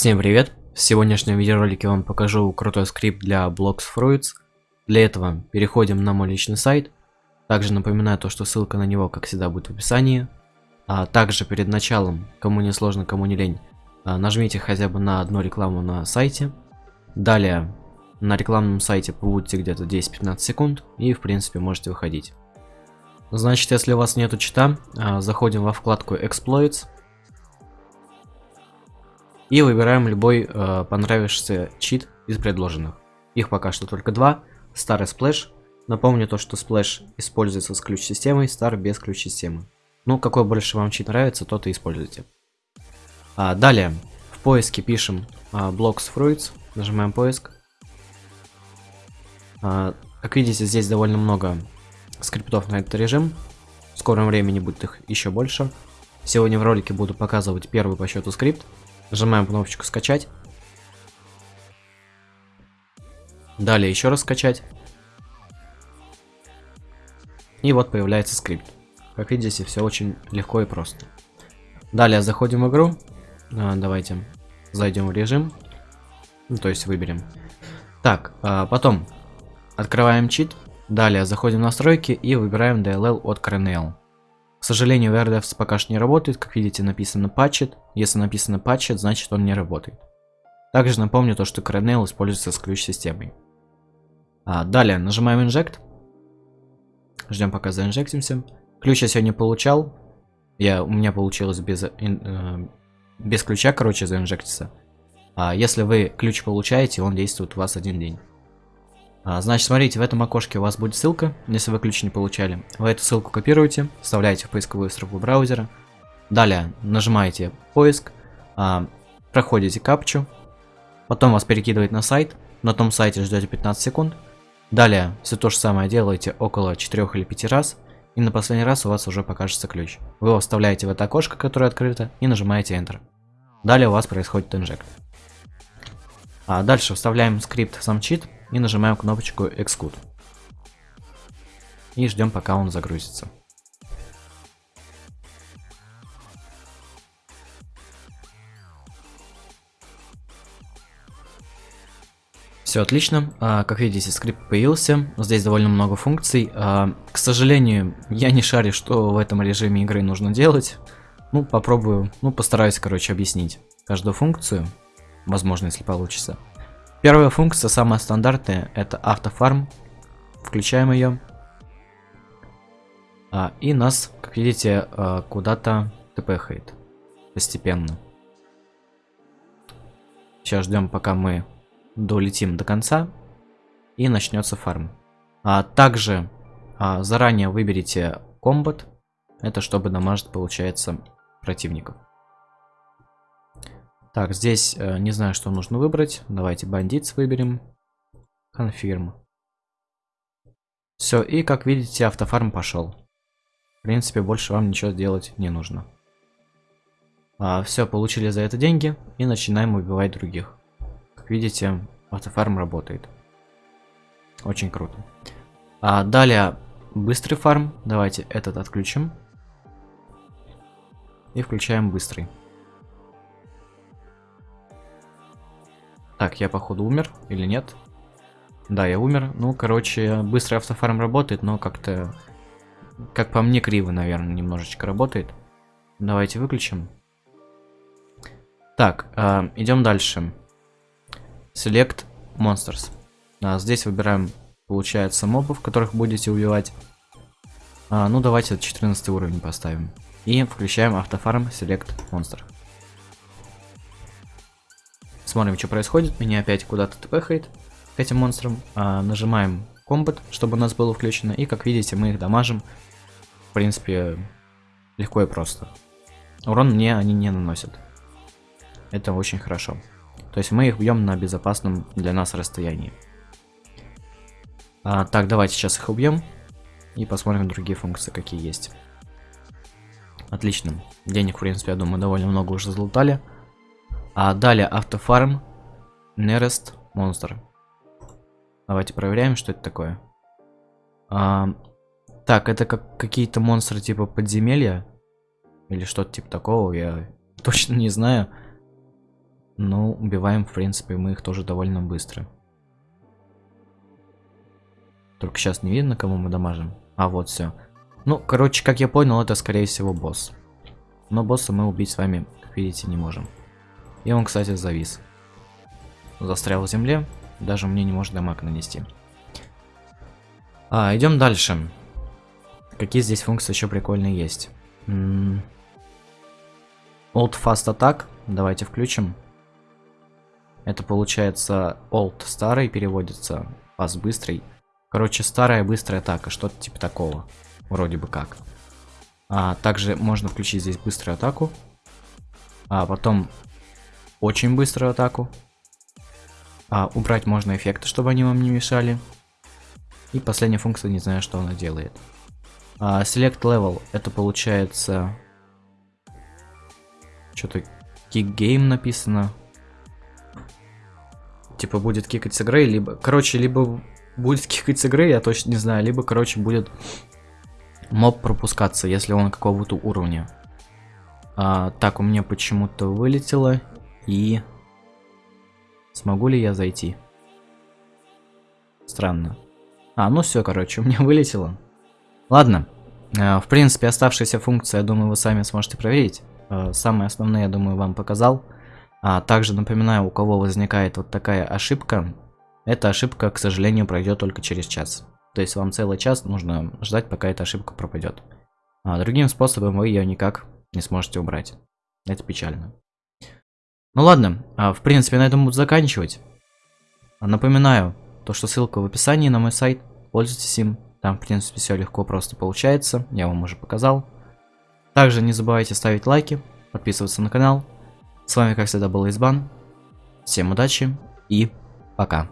Всем привет! В сегодняшнем видеоролике вам покажу крутой скрипт для Blocks Fruits. Для этого переходим на мой личный сайт. Также напоминаю то, что ссылка на него, как всегда, будет в описании. А также перед началом, кому не сложно, кому не лень, а, нажмите хотя бы на одну рекламу на сайте. Далее на рекламном сайте побудьте где-то 10-15 секунд и в принципе можете выходить. Значит, если у вас нету чита, а, заходим во вкладку Exploits. И выбираем любой э, понравившийся чит из предложенных. Их пока что только два. Star и Splash. Напомню то, что Splash используется с ключ-системой, Star без ключ-системы. Ну, какой больше вам чит нравится, тот и используйте. А, далее, в поиске пишем а, Blox Fruits, нажимаем поиск. А, как видите, здесь довольно много скриптов на этот режим. В скором времени будет их еще больше. Сегодня в ролике буду показывать первый по счету скрипт. Нажимаем кнопочку скачать. Далее еще раз скачать. И вот появляется скрипт. Как видите, все очень легко и просто. Далее заходим в игру. А, давайте зайдем в режим. Ну, то есть выберем. Так, а потом открываем чит. Далее заходим в настройки и выбираем DLL от Kernel. К сожалению, VRDevs пока что не работает, как видите написано patched. Если написано patched, значит он не работает. Также напомню то, что Kernel используется с ключ-системой. А, далее нажимаем Inject. Ждем пока заинжектимся. Ключ я сегодня получал. Я, у меня получилось без, ин, э, без ключа, короче, заинжектиться. А если вы ключ получаете, он действует у вас один день. А, значит, смотрите, в этом окошке у вас будет ссылка, если вы ключ не получали. Вы эту ссылку копируете, вставляете в поисковую строку браузера. Далее нажимаете поиск, а, проходите капчу, потом вас перекидывает на сайт, на том сайте ждете 15 секунд. Далее все то же самое делаете около 4 или 5 раз, и на последний раз у вас уже покажется ключ. Вы его вставляете в это окошко, которое открыто, и нажимаете Enter. Далее у вас происходит инжект. А дальше вставляем скрипт сам чит, и нажимаем кнопочку Xcode. И ждем, пока он загрузится. Все отлично, а, как видите, скрипт появился, здесь довольно много функций. А, к сожалению, я не шарю, что в этом режиме игры нужно делать. Ну, попробую, ну, постараюсь, короче, объяснить каждую функцию, возможно, если получится. Первая функция, самая стандартная, это автофарм. Включаем ее. А, и нас, как видите, а, куда-то тпхает. Постепенно. Сейчас ждем, пока мы долетим до конца. И начнется фарм. А также а, заранее выберите комбат. Это чтобы дамажить, получается, противников. Так, здесь э, не знаю, что нужно выбрать. Давайте бандитс выберем. Confirm. Все, и как видите, автофарм пошел. В принципе, больше вам ничего делать не нужно. А, все, получили за это деньги и начинаем убивать других. Как видите, автофарм работает. Очень круто. А, далее, быстрый фарм. Давайте этот отключим. И включаем быстрый. Так, я походу умер или нет? Да, я умер. Ну, короче, быстрый автофарм работает, но как-то, как по мне, криво, наверное, немножечко работает. Давайте выключим. Так, э, идем дальше. Select Monsters. А, здесь выбираем, получается, мобов, которых будете убивать. А, ну, давайте 14 уровень поставим. И включаем автофарм Select Monster. Смотрим, что происходит. Меня опять куда-то тпхает к этим монстрам. А, нажимаем комбат, чтобы у нас было включено. И, как видите, мы их дамажим. В принципе, легко и просто. Урон мне они не наносят. Это очень хорошо. То есть мы их бьем на безопасном для нас расстоянии. А, так, давайте сейчас их убьем. И посмотрим другие функции, какие есть. Отлично. Денег, в принципе, я думаю, довольно много уже залутали. А далее автофарм, Nearest Monster. Давайте проверяем, что это такое. А, так, это как какие-то монстры типа подземелья. Или что-то типа такого, я точно не знаю. но убиваем, в принципе, мы их тоже довольно быстро. Только сейчас не видно, кому мы дамажим. А, вот все. Ну, короче, как я понял, это, скорее всего, босс. Но босса мы убить с вами, как видите, не можем. И он, кстати, завис. Застрял в земле. Даже мне не может дамаг нанести. А, идем дальше. Какие здесь функции еще прикольные есть? М Old Fast Attack. Давайте включим. Это получается Old старый переводится, Fast быстрый. Короче, старая быстрая атака, что-то типа такого. Вроде бы как. А, также можно включить здесь быструю атаку. А потом очень быструю атаку. А, убрать можно эффекты, чтобы они вам не мешали. И последняя функция, не знаю, что она делает. А, select level, это получается... Что-то kick game написано. Типа будет кикать с игры, либо... Короче, либо будет кикать с игры, я точно не знаю. Либо, короче, будет моб пропускаться, если он какого-то уровня. А, так, у меня почему-то вылетело. И... Смогу ли я зайти? Странно. А, ну все, короче, у меня вылетело. Ладно. А, в принципе, оставшиеся функции, я думаю, вы сами сможете проверить. А, самые основные, я думаю, вам показал. А, также напоминаю, у кого возникает вот такая ошибка, эта ошибка, к сожалению, пройдет только через час. То есть вам целый час нужно ждать, пока эта ошибка пропадет. А другим способом вы ее никак не сможете убрать. Это печально. Ну ладно, а в принципе на этом буду заканчивать. Напоминаю, то что ссылка в описании на мой сайт. Пользуйтесь им. Там в принципе все легко просто получается. Я вам уже показал. Также не забывайте ставить лайки, подписываться на канал. С вами как всегда был Избан. Всем удачи и пока.